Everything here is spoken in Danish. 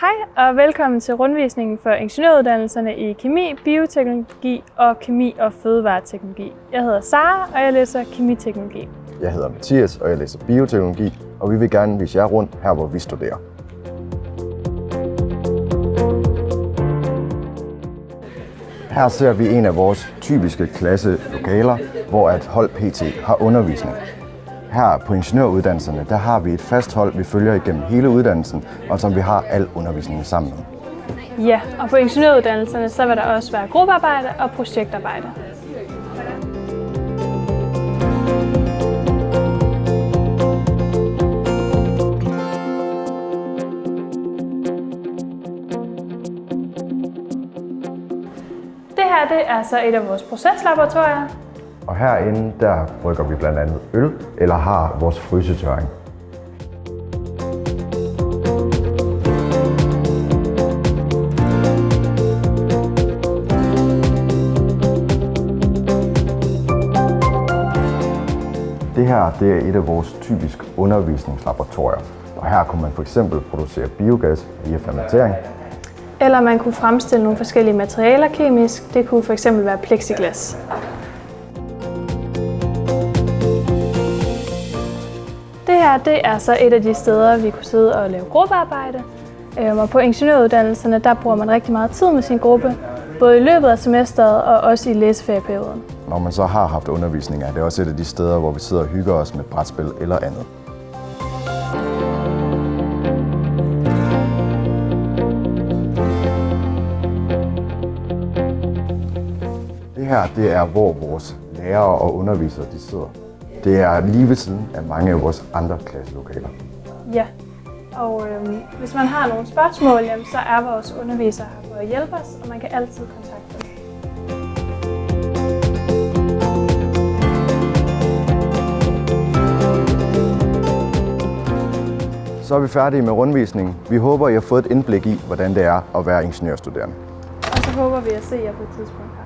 Hej og velkommen til rundvisningen for ingeniøruddannelserne i kemi, bioteknologi og kemi og fødevareteknologi. Jeg hedder Sara, og jeg læser kemiteknologi. Jeg hedder Mathias, og jeg læser bioteknologi, og vi vil gerne vise jer rundt her, hvor vi studerer. Her ser vi en af vores typiske klasselokaler, hvor et hold PT har undervisning. Her på ingeniøruddannelserne, der har vi et fast hold, vi følger igennem hele uddannelsen, og som vi har al undervisningen sammen med. Ja, og på ingeniøruddannelserne så vil der også være gruppearbejde og projektarbejde. Det her det er så et af vores proceslaboratorier, og herinde, der brygger vi blandt andet øl, eller har vores frysetørring. Det her det er et af vores typiske undervisningslaboratorier. Og her kunne man for eksempel producere biogas via fermentering, eller man kunne fremstille nogle forskellige materialer kemisk. Det kunne for eksempel være plexiglas. Det her det er så et af de steder, vi kunne sidde og lave gruppearbejde. Øhm, og på ingeniøruddannelserne der bruger man rigtig meget tid med sin gruppe, både i løbet af semesteret og også i læseferieperioden. Når man så har haft undervisning, er det også et af de steder, hvor vi sidder og hygger os med brætspil eller andet. Det her, det er, hvor vores lærere og undervisere de sidder. Det er lige ved siden af mange af vores andre klasselokaler. Ja, og øhm, hvis man har nogle spørgsmål, jamen, så er vores undervisere her for at hjælpe os, og man kan altid kontakte dem. Så er vi færdige med rundvisningen. Vi håber, I har fået et indblik i, hvordan det er at være ingeniørstuderende. Og så håber vi at se jer på et tidspunkt her.